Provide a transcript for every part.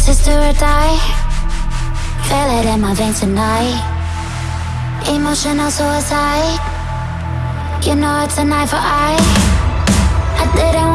Sister or die? Feel it in my veins tonight. Emotional suicide. You know it's a knife for I. I didn't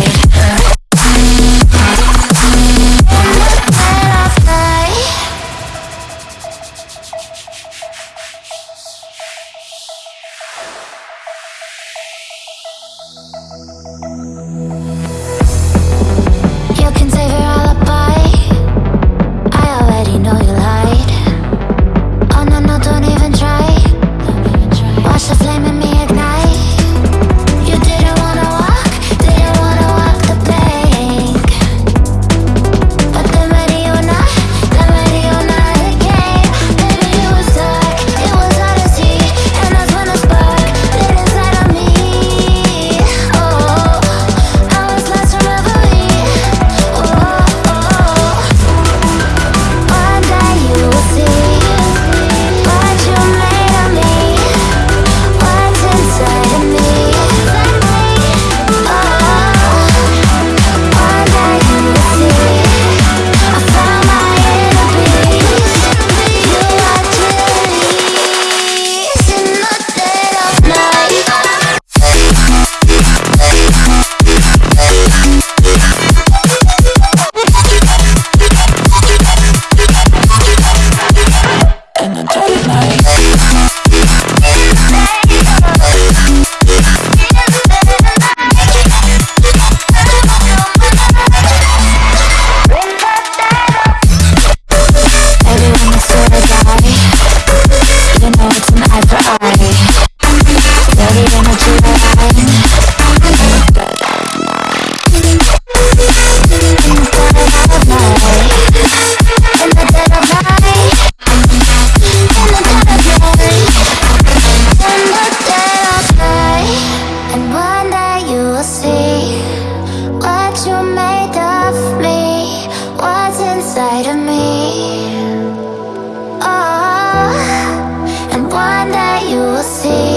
você.